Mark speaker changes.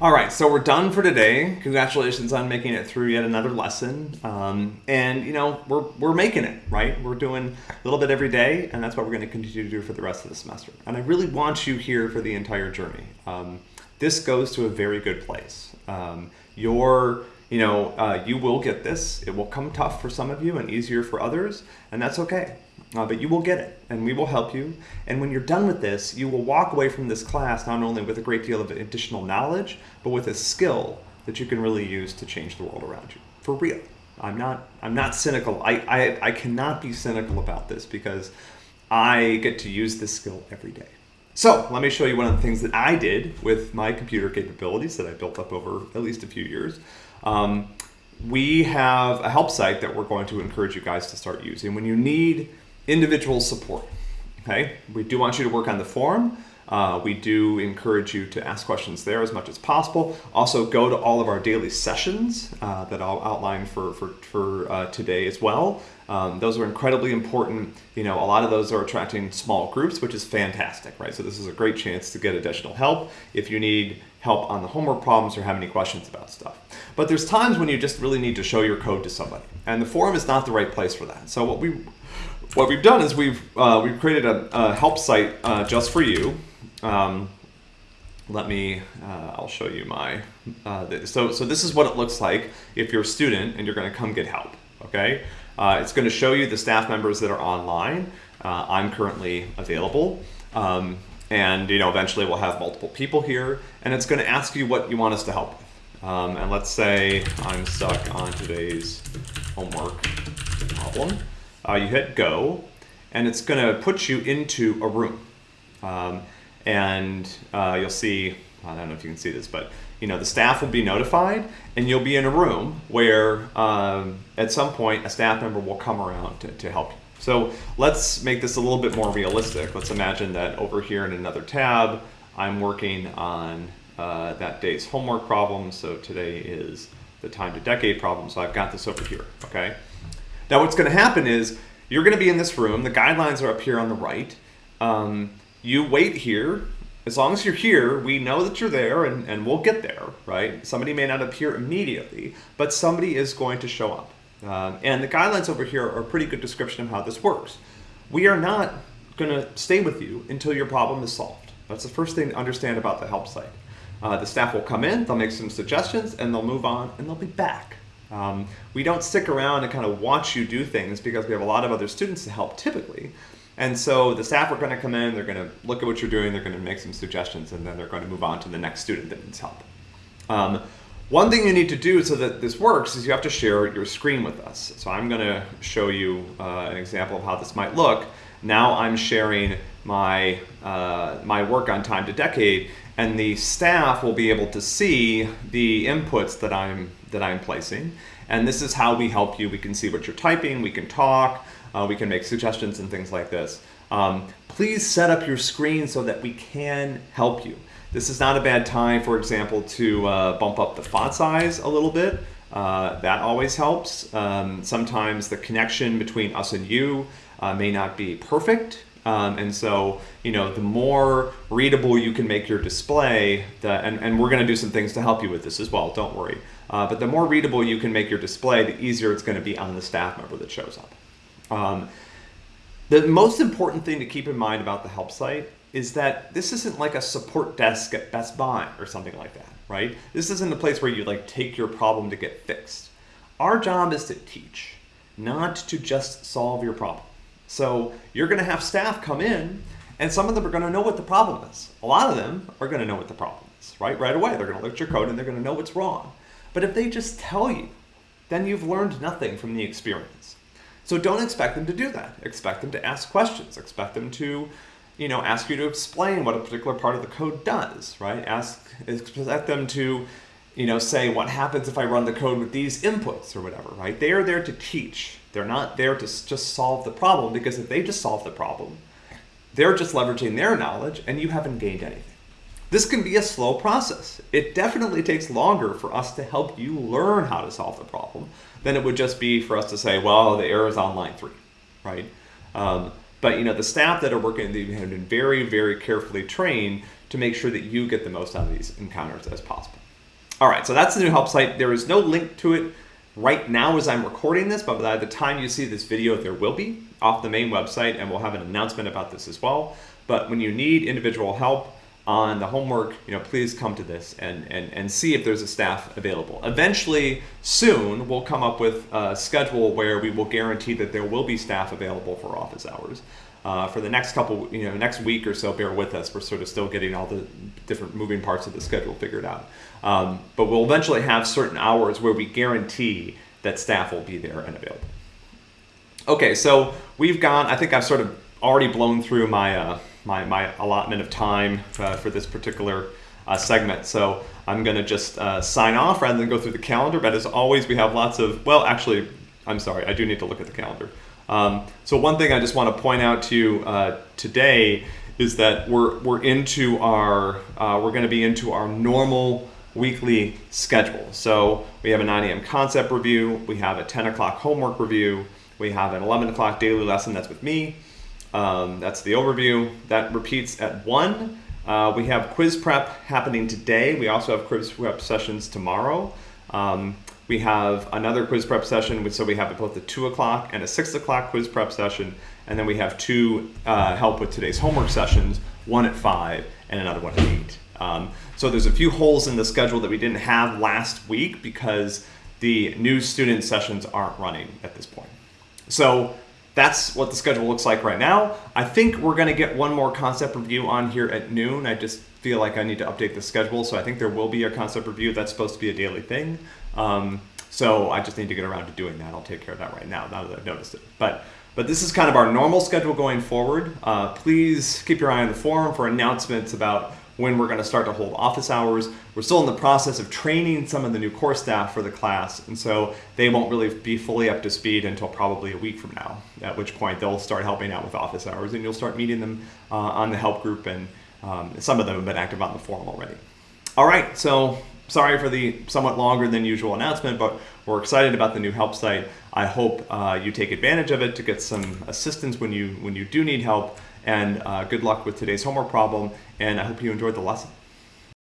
Speaker 1: All right, so we're done for today. Congratulations on making it through yet another lesson. Um, and you know, we're, we're making it, right? We're doing a little bit every day, and that's what we're going to continue to do for the rest of the semester. And I really want you here for the entire journey. Um, this goes to a very good place. Um, your, you know, uh, you will get this. It will come tough for some of you and easier for others, and that's okay uh, but you will get it and we will help you. And when you're done with this, you will walk away from this class not only with a great deal of additional knowledge, but with a skill that you can really use to change the world around you for real. I'm not, I'm not cynical. I, I, I cannot be cynical about this because I get to use this skill every day. So let me show you one of the things that I did with my computer capabilities that I built up over at least a few years. Um, we have a help site that we're going to encourage you guys to start using. When you need individual support. Okay, we do want you to work on the forum. Uh, we do encourage you to ask questions there as much as possible. Also, go to all of our daily sessions uh, that I'll outline for, for, for uh, today as well. Um, those are incredibly important. You know, a lot of those are attracting small groups, which is fantastic, right? So this is a great chance to get additional help if you need help on the homework problems or have any questions about stuff. But there's times when you just really need to show your code to somebody, and the forum is not the right place for that. So what we what we've done is we've uh, we've created a, a help site uh, just for you. Um, let me, uh, I'll show you my, uh, so, so this is what it looks like if you're a student and you're gonna come get help, okay? Uh, it's gonna show you the staff members that are online. Uh, I'm currently available. Um, and you know, eventually we'll have multiple people here and it's gonna ask you what you want us to help with. Um, and let's say I'm stuck on today's homework problem uh, you hit go, and it's going to put you into a room. Um, and uh, you'll see, I don't know if you can see this, but you know the staff will be notified, and you'll be in a room where um, at some point a staff member will come around to, to help you. So let's make this a little bit more realistic. Let's imagine that over here in another tab, I'm working on uh, that day's homework problem. So today is the time to decade problem. So I've got this over here, okay? Now what's going to happen is you're going to be in this room. The guidelines are up here on the right. Um, you wait here. As long as you're here, we know that you're there and, and we'll get there, right? Somebody may not appear immediately, but somebody is going to show up. Um, and the guidelines over here are a pretty good description of how this works. We are not going to stay with you until your problem is solved. That's the first thing to understand about the help site. Uh, the staff will come in, they'll make some suggestions, and they'll move on, and they'll be back. Um, we don't stick around and kind of watch you do things because we have a lot of other students to help typically. And so the staff are going to come in, they're going to look at what you're doing, they're going to make some suggestions, and then they're going to move on to the next student that needs help. Um, one thing you need to do so that this works is you have to share your screen with us. So I'm going to show you uh, an example of how this might look. Now I'm sharing my, uh, my work on time to decade, and the staff will be able to see the inputs that I'm that I'm placing. And this is how we help you. We can see what you're typing, we can talk, uh, we can make suggestions and things like this. Um, please set up your screen so that we can help you. This is not a bad time, for example, to uh, bump up the font size a little bit. Uh, that always helps. Um, sometimes the connection between us and you uh, may not be perfect. Um, and so, you know, the more readable you can make your display, the, and, and we're going to do some things to help you with this as well, don't worry. Uh, but the more readable you can make your display, the easier it's going to be on the staff member that shows up. Um, the most important thing to keep in mind about the help site is that this isn't like a support desk at Best Buy or something like that, right? This isn't a place where you like take your problem to get fixed. Our job is to teach, not to just solve your problem. So you're going to have staff come in and some of them are going to know what the problem is. A lot of them are going to know what the problem is, right? Right away, they're going to look at your code and they're going to know what's wrong. But if they just tell you, then you've learned nothing from the experience. So don't expect them to do that. Expect them to ask questions. Expect them to, you know, ask you to explain what a particular part of the code does, right? Ask, expect them to, you know, say what happens if I run the code with these inputs or whatever, right? They are there to teach. They're not there to just solve the problem because if they just solve the problem, they're just leveraging their knowledge and you haven't gained anything. This can be a slow process. It definitely takes longer for us to help you learn how to solve the problem than it would just be for us to say, well, the error is on line three, right? Um, but you know, the staff that are working, they have been very, very carefully trained to make sure that you get the most out of these encounters as possible. All right, so that's the new help site. There is no link to it right now as I'm recording this, but by the time you see this video, there will be off the main website, and we'll have an announcement about this as well. But when you need individual help on the homework, you know, please come to this and, and, and see if there's a staff available. Eventually, soon, we'll come up with a schedule where we will guarantee that there will be staff available for office hours. Uh, for the next couple, you know, next week or so, bear with us. We're sort of still getting all the different moving parts of the schedule figured out. Um, but we'll eventually have certain hours where we guarantee that staff will be there and available. Okay, so we've gone, I think I've sort of already blown through my, uh, my, my allotment of time uh, for this particular uh, segment. So I'm going to just uh, sign off rather than go through the calendar. But as always, we have lots of, well, actually, I'm sorry, I do need to look at the calendar. Um, so one thing I just want to point out to you uh, today is that we're, we're into our, uh, we're going to be into our normal weekly schedule. So we have a 9 a.m. concept review, we have a 10 o'clock homework review, we have an 11 o'clock daily lesson that's with me. Um, that's the overview. That repeats at 1. Uh, we have quiz prep happening today. We also have quiz prep sessions tomorrow. Um, we have another quiz prep session, so we have both a 2 o'clock and a 6 o'clock quiz prep session. And then we have two uh, help with today's homework sessions, one at 5 and another one at 8. Um, so there's a few holes in the schedule that we didn't have last week because the new student sessions aren't running at this point. So that's what the schedule looks like right now. I think we're going to get one more concept review on here at noon. I just feel like I need to update the schedule. So I think there will be a concept review. That's supposed to be a daily thing. Um, so I just need to get around to doing that. I'll take care of that right now, now that I've noticed it. But but this is kind of our normal schedule going forward. Uh, please keep your eye on the forum for announcements about when we're going to start to hold office hours. We're still in the process of training some of the new core staff for the class, and so they won't really be fully up to speed until probably a week from now, at which point they'll start helping out with office hours, and you'll start meeting them uh, on the help group, and um, some of them have been active on the forum already. All right, so sorry for the somewhat longer than usual announcement, but we're excited about the new help site. I hope uh, you take advantage of it to get some assistance when you when you do need help. And uh, good luck with today's homework problem, and I hope you enjoyed the lesson.